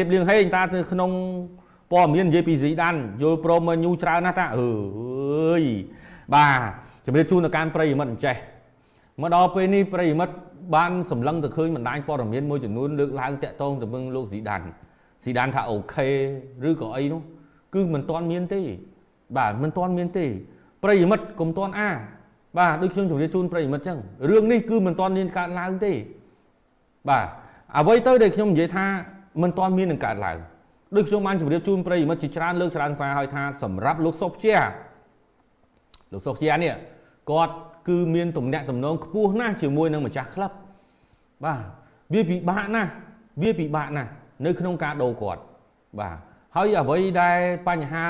ៀបលៀងហេងតានៅក្នុងព័ត៌មាននិយាយពីស៊ីដានយល់ព្រមមកញូច្រើនណាស់តាអើយបាទជំរាបជូនទៅកាន់ប្រិយមិត្តអញ្ចេះមកដល់ពេលនេះប្រិយមិត្តបានសម្លឹងទៅឃើញបណ្ដាញព័ត៌មានមួយចំនួនលើកឡើងតាក់ទងទៅនឹងលោកស៊ីដានស៊ីដានថាអូខេឬក៏អីនោះគឺមិនទាន់មានទេ បាទមិនទាន់មានទេ ប្រិយមិត្តកុំទាន់អា បាទដូចខ្ញុំជម្រាបជូនប្រិយមិត្តចឹងរឿងនេះគឺមិនទាន់មានកើតឡើងទេ បាទអ្វីទៅដែលខ្ញុំនិយាយថា មិនទាន់មាននឹងកើតឡើងដូចខ្ញុំបានជម្រាបជូនប្រិយមិត្តជាច្រើនលើកច្រើនសារហើយថាសម្រាប់លោកសុកជាលោកសុកជានេះគាត់គឺមានទំនាក់ទំនងខ្ពស់ណាស់ជាមួយនឹងម្ចាស់ក្លឹបបាទវាពិបាកណាស់វាពិបាកណាស់នៅក្នុងការដូរគាត់បាទហើយអ្វីដែលបញ្ហា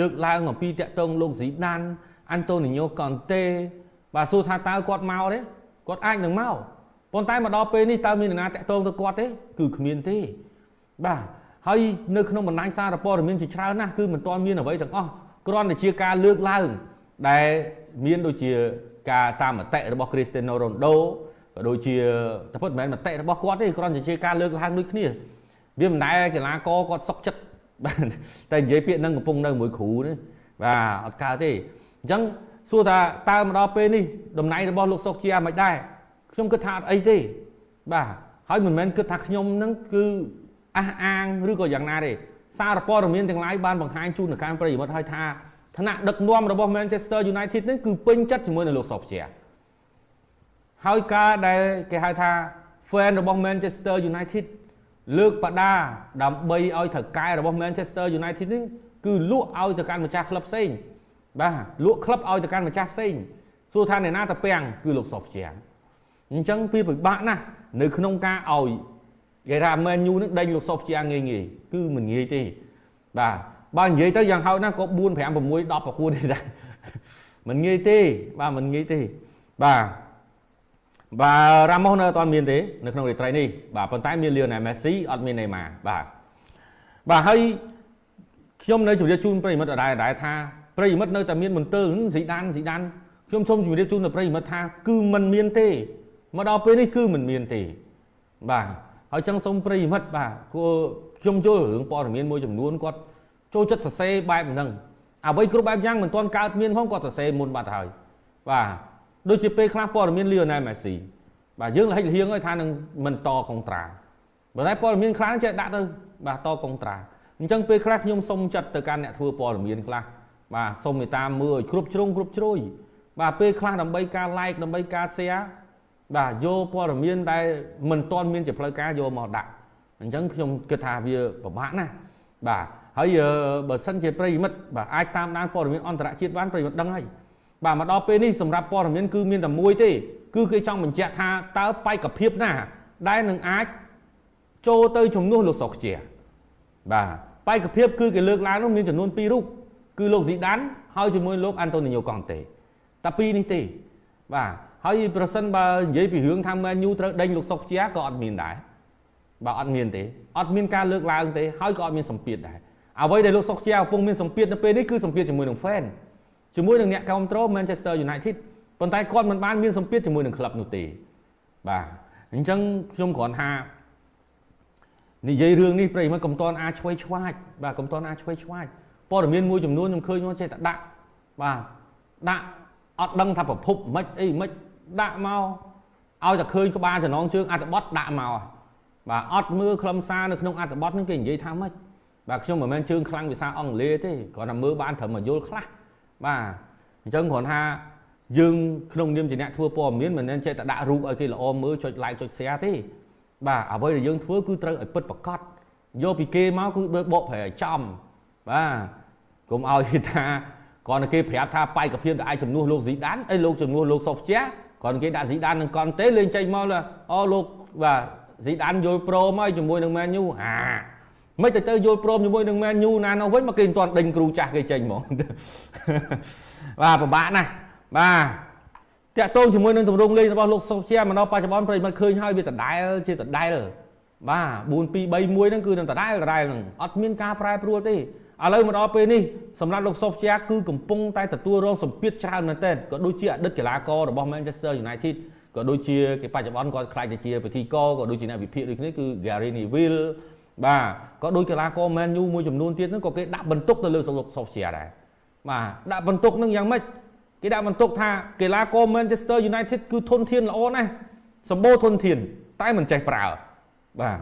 លើកឡើងអំពីតាក់ទងលោកស៊ីដានអាន់តូនីញ៉ូកនតេបាទសួរថាតើគាត់មកទេគាត់អាចនឹងមក ប៉ុន្តែមកដល់ពេលនេះតើមាននរណាតាក់ទងទៅគាត់ទេគឺគ្មានទេបាទហើយនៅក្នុងបណ្ដាញសារព័ត៌មានជាច្រើនណាស់គឺមិនទាន់មានអ្វីទាំងអស់គ្រាន់តែជាការលើកឡើងដែលមានដូចជាការតាមមតិរបស់ Cristiano Ronaldo ក៏ដូចជាតែពិតមិនមែនមតិរបស់គាត់ទេគ្រាន់តែជាការលើកឡើងដូចគ្នាវាមិនដែលកីឡាករគាត់សុកចិត្តបាទតែនិយាយពាក្យហ្នឹងកំពុងនៅមួយគ្រូនេះបាទអត់កើតទេអញ្ចឹងសួរថាតើមកដល់ពេលនេះតំណែងរបស់លោកសុកជាមិនដែរ ខ្ញុំគិតថាអត់អីទេបាទហើយមិនមែនគិតថាខ្ញុំហ្នឹងគឺអះអាងឬក៏យ៉ាងណាទេសារព័ត៌មានទាំងឡាយបានបង្ហាញជូនទៅកាន់ប្រិយមិត្តឲ្យថាឋានៈដឹកនាំរបស់ Manchester United នេះគឺពេញចិត្តជាមួយនឹងលោកសុកជាហើយការដែលគេហៅថា fan របស់ Manchester United លើកបដាដើម្បីឲ្យថៅកែរបស់ Manchester United នេះគឺលក់ឲ្យទៅកាន់ម្ចាស់ក្លឹបផ្សេងបាទលក់ក្លឹបឲ្យទៅកាន់ម្ចាស់ផ្សេងសួរថាអ្នកណាទៅពាំងគឺលោកសុកជា អញ្ចឹងវាពិបាកណាស់នៅក្នុងការឲ្យគេថា Man U នឹងដេញលោកសុកជាងាយងាយគឺមិនងាយទេបាទបើនិយាយទៅយ៉ាងហោចណាស់ក៏4 5 6 10ប្រកួតទេដែរមិនងាយទេបាទមិនងាយទេបាទបាទរ៉ាម៉ូសនៅអត់មានទេនៅក្នុងរាត្រីនេះបាទប៉ុន្តែមានលីអូណែលមេស៊ីអត់មានណេម៉ាបាទបាទហើយខ្ញុំនៅជម្រាបជូនប្រិមិត្តដែរដែរថាប្រិមិត្តនៅតែមានមន្ទិលស៊ីដានស៊ីដានខ្ញុំសូមជម្រាបជូនដល់ប្រិមិត្តថាគឺมันមានទេ មកដល់ពេលនេះគឺมันមានទេបាទហើយចឹងសូមប្រិមិត្តបាទគួរខ្ញុំយល់រឿងព័ត៌មានមួយចំនួនគាត់ចូលចិត្តសរសេរបែបហ្នឹងអ្វីគ្រប់បែបយ៉ាងមិនទាន់កើតមានផងគាត់សរសេរមុនបាត់ហើយបាទដូចជាពេលខ្លះព័ត៌មានលីអូណែលមេស៊ីបាទយើងលហិចលហៀងហើយថានឹងមិនតកុងត្រាបើតែព័ត៌មានខ្លះចេះដាក់ទៅបាទតកុងត្រាអញ្ចឹងពេលខ្លះខ្ញុំសុំចិត្តទៅកាន់អ្នកធ្វើព័ត៌មានខ្លះបាទសុំមេត្តាមើលឲ្យគ្រប់ជ្រុងគ្រប់ជ្រោយបាទពេលខ្លះដើម្បីការ like ដើម្បីការ share បាទយកព័ត៌មានដែលមិនទាន់មានជាផ្លូវការយកមកដាក់អញ្ចឹងខ្ញុំគិតថាវាពិបាកណាស់បាទហើយបើសិនជាប្រិយមិត្តបាទអាចតាមដានព័ត៌មានអន្តរជាតិបានប្រិយមិត្តដឹងហើយបាទមកដល់ពេលនេះសម្រាប់ព័ត៌មានគឺមានតែមួយទេ គឺគេចង់បញ្ជាក់ថាតើបេក្ខភាពណា ដែលនឹងអាចចូលទៅជំនួសលោកសុកជាបាទបេក្ខភាពគឺគេលើកឡើងនោះមានចំនួន2រូបគឺលោកស៊ីដានហើយជាមួយលោកអាន់តូនីញ៉ូកង់តេតែពីរនេះទេបាទ ហើយប្រសិនបើនិយាយពីរឿងថាមែនយូត្រូវដេញលោកសុកជាក៏អត់មានដែរបាទអត់មានទេអត់មានការលើកឡើងទេហើយក៏អត់មានសម្ពាធដែរអ្វីដែលលោកសុកជាកំពុងមានសម្ពាធនៅពេលនេះគឺសម្ពាធជាមួយនឹង fan ជាមួយនឹងអ្នកគ្រប់គ្រង Manchester United ប៉ុន្តែគាត់មិនបានមានសម្ពាធជាមួយនឹងក្លឹបនោះទេបាទអញ្ចឹងខ្ញុំគ្រាន់ថានិយាយរឿងនេះប្រិយមិត្តកំតនអាចឆ្វេងឆ្វាចបាទកំតនអាចឆ្វេងឆ្វាចព័ត៌មានមួយចំនួនខ្ញុំឃើញមកចេះតែដាក់បាទដាក់អត់ដឹងថាប្រភពមិនអីមិន ដាក់មកឲ្យតែឃើញក្បាលចំណងជើងអត្ថបទដាក់មកបាទអត់មើលខ្លឹមសារនៅក្នុងអត្ថបទហ្នឹងគេនិយាយថាម៉េចបាទខ្ញុំមិនមែនជើងខ្លាំងភាសាអង់គ្លេសទេគ្រាន់តែមើលបានត្រឹមមកយល់ខ្លះបាទអញ្ចឹងគ្រាន់ថាយើងក្នុងនាមជាអ្នកធ្វើព័ត៌មានមិនមែនចេះតែដាក់រូបឲ្យគេល្អមើលចុច like ចុច share ទេបាទអ្វីដែលយើងធ្វើគឺត្រូវឲ្យពិតប្រកបយកពីគេមកគឺបកប្រែឲ្យចំបាទកុំឲ្យគេថាគ្រាន់តែគេប្រាប់ថាបេក្ខភាពដែលអាចជំនួសលោកស៊ីដានអីលោកជំនួសលោកសុកជា គ្រាន់តែគេដាក់ស៊ីដាននឹងកន់ទេលេងចេញមកអូលោកបាទស៊ីដានយល់ព្រមហើយជាមួយនឹងមែនយូអាមិនទៅទៅយល់ព្រមជាមួយនឹងមែនយូណានោះវិញមកគេមិនទាន់ដេញគ្រូចាស់គេចេញហ្មងបាទពិបាកណាស់បាទតាក់ទងជាមួយនឹងទម្រង់លេងរបស់លោកសុកជាមកដល់បច្ចុប្បន្នប្រិមត្តឃើញហើយវាដដែលជាដដែលបាទ4 2 3 1ហ្នឹងគឺនឹងដដែលដដែលហ្នឹងអត់មានការប្រែប្រួលទេ ឥឡូវមកដល់ពេលនេះសម្រាប់លោកសុកជាគឺកំពុងតែទទួលរងសម្ពាធច្រើនមែនទែនក៏ដូចជាអតីតកីឡាកររបស់ Manchester United ក៏ដូចជាគេបច្ចុប្បន្នគាត់ខ្លាចទៅជាពិធីករក៏ដូចជាអ្នកវិភាគដូចគ្នាគឺ Gary Neville បបាទក៏ដោយកីឡាករ Man U មួយចំនួនទៀតហ្នឹងក៏គេដាក់បន្ទុកទៅលើសុខជាដែរបាទដាក់បន្ទុកហ្នឹងយ៉ាងម៉េចគេដាក់បន្ទុកថាកីឡាករ Manchester United គឺធនធានល្អណាស់សម្បូរធនធាន តែមិនចេះប្រើបាទ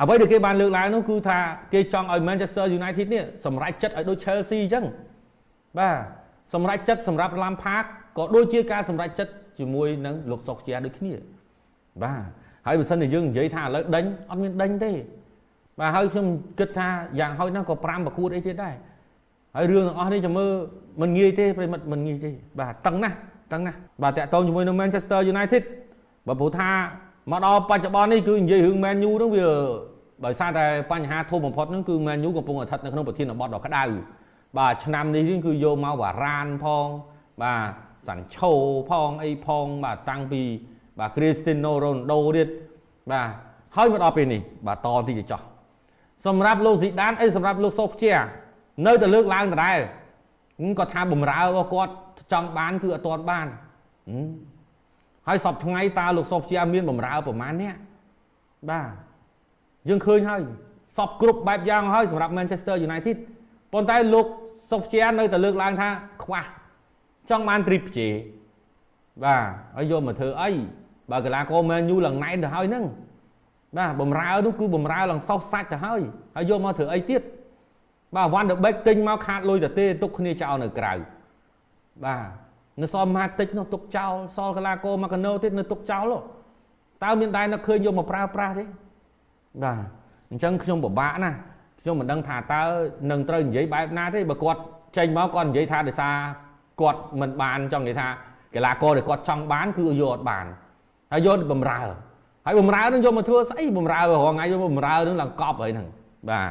អ្វីដែលគេបានលើកឡើងនោះគឺថាគេចង់ឲ្យ Manchester United នេះសម្រេចចិត្តឲ្យដូច Chelsea អញ្ចឹងបាទសម្រេចចិត្តសម្រាប់ Lampard ក៏ដូចជាការសម្រេចចិត្តជាមួយនឹងលោកសុកជាដូចគ្នាបាទហើយបើសិនជាយើងនិយាយថាឥឡូវដេញអត់មានដេញទេបាទហើយខ្ញុំគិតថាយ៉ាងហោចណាស់ក៏5ប្រកួតអីទៀតដែរហើយរឿងទាំងអស់នេះចាំមើលមិនងាយទេប្រិមិត្តមិនងាយទេបាទតឹងណាស់តឹងណាស់បាទតាក់ទងជាមួយនឹង Manchester United បើព្រោះថា មកដល់បច្ចុប្បន្ននេះគឺនិយាយរឿង Man U ហ្នឹងវាដោយសារតែបញ្ហាធំបំផុតហ្នឹងគឺ Man U កំពុងស្ថិតនៅក្នុងប្រធានបទដ៏ក្តៅបាទឆ្នាំនេះគឺយកមកបារ៉ានផង បាទសាន់ឆូផងអីផងបាទតាំងពីបាទ Cristiano Ronaldo ទៀតបាទហើយមកដល់ពេលនេះបាទតទីទៅចោះសម្រាប់លោកស៊ីដានអីសម្រាប់លោកសូភជានៅតែលើកឡើងដដែលគាត់ថាបំរើរបស់គាត់ចង់បានគឺអត់ទាន់បាន ហើយសពថ្ងៃតើលោកសូភជាមានបំរើប្រមាណនេះបាទយើងឃើញហើយសពគ្រប់បែបយ៉ាងហើយសម្រាប់ Manchester United ប៉ុន្តែលោកសុកជានៅតែលើកឡើងថាខ្វះចង់បានទ្រីបជេបាទហើយយកមកធ្វើអីបើកីឡាករ Man U ឡើងណែនទៅហើយហ្នឹងបាទបំរើនោះគឺបំរើឡើងសោះសាច់ទៅហើយហើយយកមកធ្វើអីទៀតបាទ Van der Beek ទិញមកខាតលុយទៅទេទុកគ្នាចោលនៅក្រៅបាទ នៅសល់ម៉ាតិចនោះទុកចោលសល់កីឡាករមកកណូទៀតនៅទុកចោលតើមានដែរនៅឃើញយកមកប្រើប្រាស់ទេបាទអញ្ចឹងខ្ញុំពិបាកណាស់ខ្ញុំមិនដឹងថាតើនឹងត្រូវនិយាយបែបណាទេបើគាត់ចេញមកគាត់និយាយថាដោយសារគាត់មិនបានចង់និយាយថាកីឡាករដែលគាត់ចង់បានគឺយកអត់បានហើយយកបំរើហើយបំរើនឹងយកមកធ្វើស្អីបំរើរហងៃយកបំរើនឹងឡើងកប់ហើយហ្នឹងបាទ